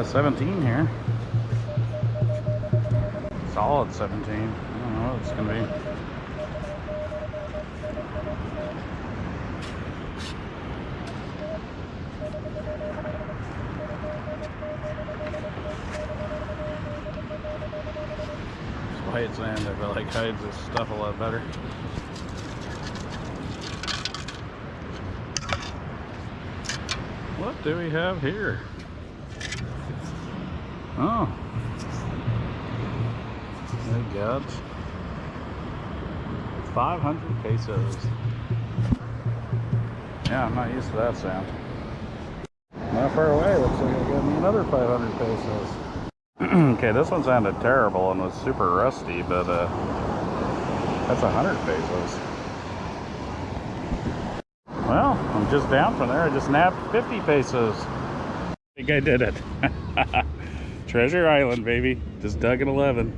Got 17 here. Solid 17. I don't know what it's gonna be. white sand, I feel like hides this stuff a lot better. What do we have here? Oh. My God. 500 pesos. Yeah, I'm not used to that sound. Not far away, looks like I got me another 500 pesos. okay, this one sounded terrible and was super rusty, but uh, that's 100 pesos. Well, I'm just down from there. I just nabbed 50 pesos. I think I did it. Treasure Island, baby. Just dug an 11.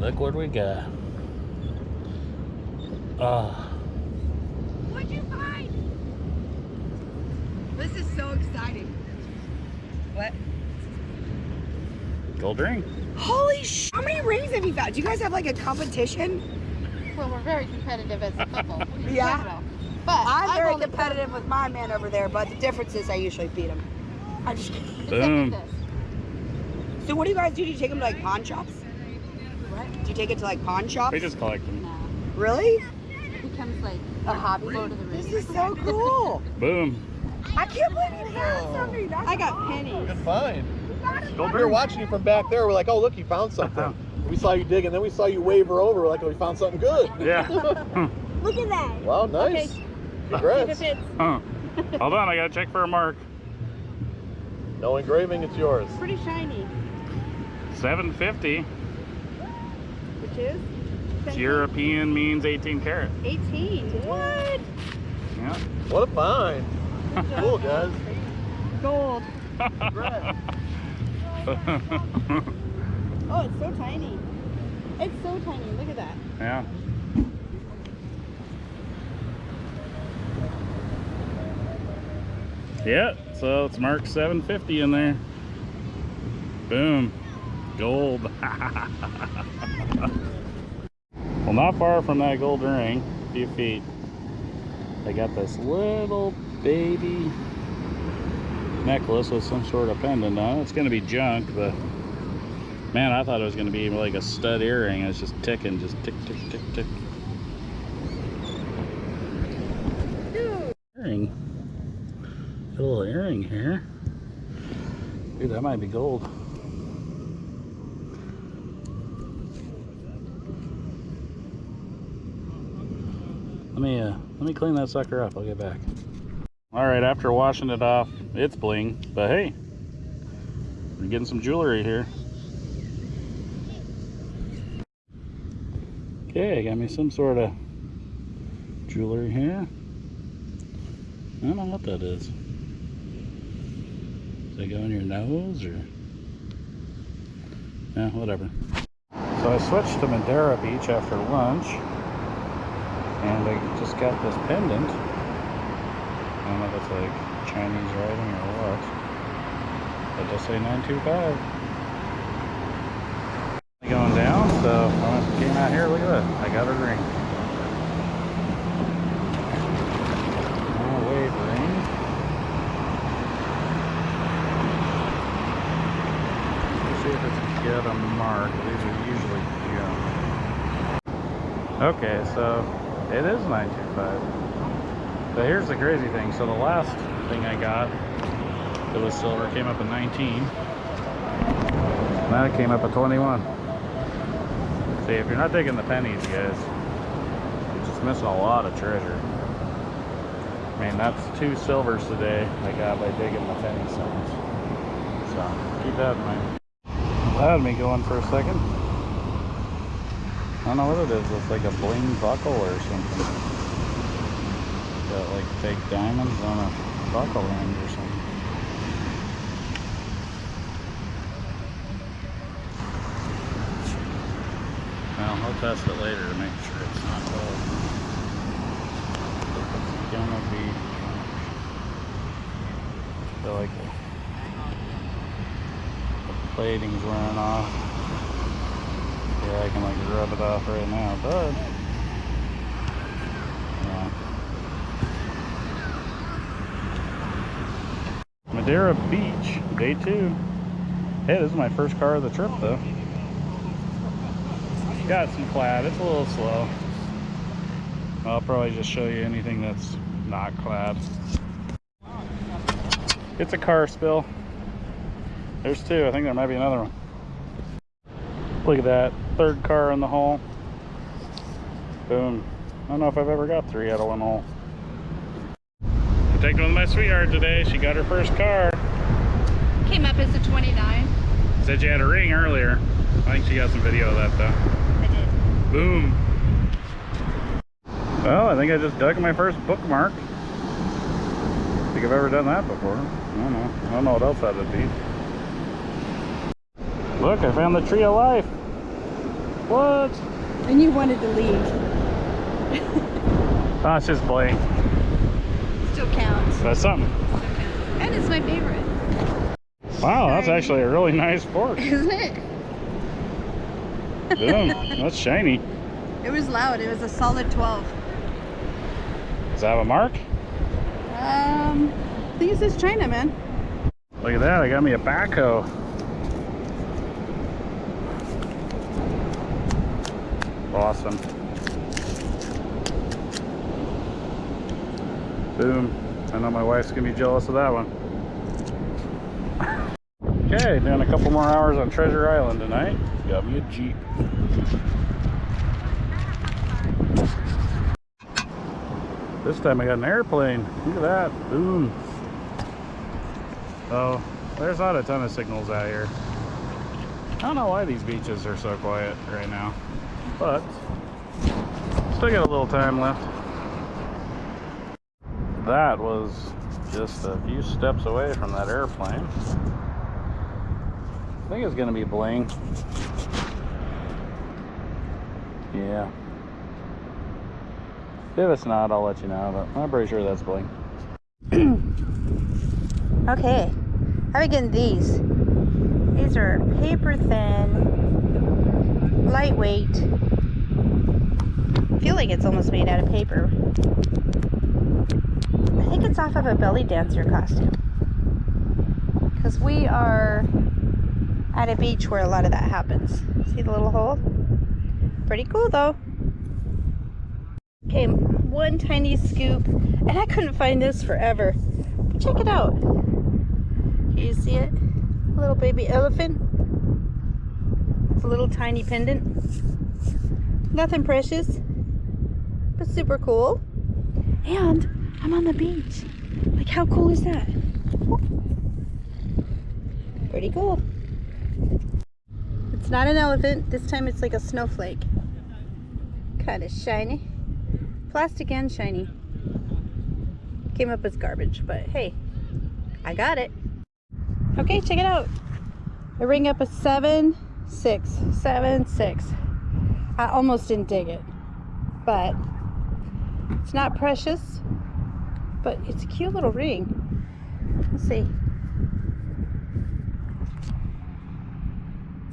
Look what we got. Oh. What'd you find? This is so exciting. What? Gold ring. Holy sh! How many rings have you found? Do you guys have like a competition? Well, we're very competitive as a couple. yeah. But I'm very competitive with my man over there, but the difference is I usually beat him. I just Boom. So what do you guys do? Do you take them to like pawn shops? What? Do you take it to like pawn shops? We just collect them. No. Really? It becomes like a hobby. Go to the This is so cool. Boom. I can't believe you found something. That's I got pennies. Good find. Gold We were watching you from back there. We're like, oh, look, you found something. we saw you dig, and then we saw you waver over. We're like, oh, we found something good. Yeah. Look at that. Wow, nice. Okay. Congrats. huh. Hold on, I gotta check for a mark. No engraving, it's yours. Pretty shiny. 750. Which is? European means 18 karat. 18. What? Yeah. What a find. cool, guys. Gold. Oh, it's so tiny. It's so tiny. Look at that. yeah. Yeah, so it's marked 750 in there. Boom. Gold. well, not far from that gold ring, a few feet, they got this little baby necklace with some sort of pendant on it. It's going to be junk, but man, I thought it was going to be like a stud earring. It's just ticking, just tick, tick, tick, tick. Earring. Got a little earring here. Dude, that might be gold. Let me uh, let me clean that sucker up. I'll get back. All right, after washing it off, it's bling. But hey, we're getting some jewelry here. Okay, got me some sort of jewelry here. I don't know what that is. Does that go in your nose or? Yeah, whatever. So I switched to Madeira Beach after lunch. And I just got this pendant. I don't know if it's like Chinese writing or what. But just say 925. Going down, so I came out here, look at that. I got a ring. Oh, ring. See if a mark. These are usually. Okay, so it is 925. But here's the crazy thing. So the last thing I got that was silver came up at 19. Now it came up at 21. See, if you're not taking the pennies, guys, you're just missing a lot of treasure. I mean, that's two silvers today I got by digging the penny stones. So, keep that in mind. That had me going for a second. I don't know what it is. It's like a bling buckle or something. Got like fake diamonds on a buckle ring or something. Well, I'll test it later to make sure it's not gold. It's gonna be. I feel like plating's wearing off. I can like rub it off right now, but yeah. Madeira Beach, day two. Hey, this is my first car of the trip though. Got some clad, it's a little slow. I'll probably just show you anything that's not clad. It's a car spill. There's two. I think there might be another one. Look at that. Third car in the hole. Boom. I don't know if I've ever got three out of one hole. I'm taking with my sweetheart today. She got her first car. Came up as a 29. Said you had a ring earlier. I think she got some video of that though. I did. Boom. Well, I think I just dug my first bookmark. I think I've ever done that before. I don't know. I don't know what else that would be. Look, I found the tree of life. What? And you wanted to leave. Oh, it's just blank. Still counts. That's something. And it's my favorite. Wow, that's actually a really nice fork. Isn't it? Boom. That's shiny. It was loud. It was a solid 12. Does that have a mark? Um, I think it says China, man. Look at that. I got me a backhoe. Awesome. Boom. I know my wife's gonna be jealous of that one. Okay, doing a couple more hours on Treasure Island tonight. Got me a Jeep. This time I got an airplane. Look at that. Boom. Oh, there's not a ton of signals out here. I don't know why these beaches are so quiet right now, but still got a little time left. That was just a few steps away from that airplane. I think it's gonna be bling. Yeah. If it's not, I'll let you know, but I'm pretty sure that's bling. Okay, how are we getting these? These are paper thin, lightweight. I feel like it's almost made out of paper. I think it's off of a belly dancer costume. Because we are at a beach where a lot of that happens. See the little hole? Pretty cool though. Okay, one tiny scoop, and I couldn't find this forever. But check it out. Can you see it? Little baby elephant. It's a little tiny pendant. Nothing precious, but super cool. And I'm on the beach. Like, how cool is that? Pretty cool. It's not an elephant. This time it's like a snowflake. Kind of shiny. Plastic and shiny. Came up as garbage, but hey, I got it. Okay, check it out. I ring up a seven, six, seven, six. I almost didn't dig it, but it's not precious, but it's a cute little ring. Let's see.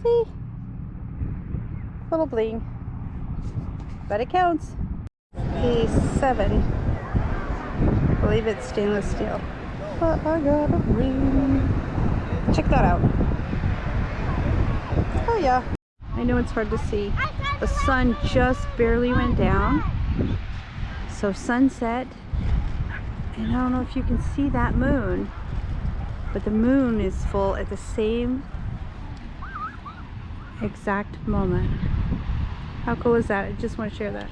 See? Little bling. But it counts. A seven. I believe it's stainless steel. But I got a ring. Check that out. Oh yeah. I know it's hard to see. The sun just barely went down. So sunset. And I don't know if you can see that moon. But the moon is full at the same exact moment. How cool is that? I just want to share that.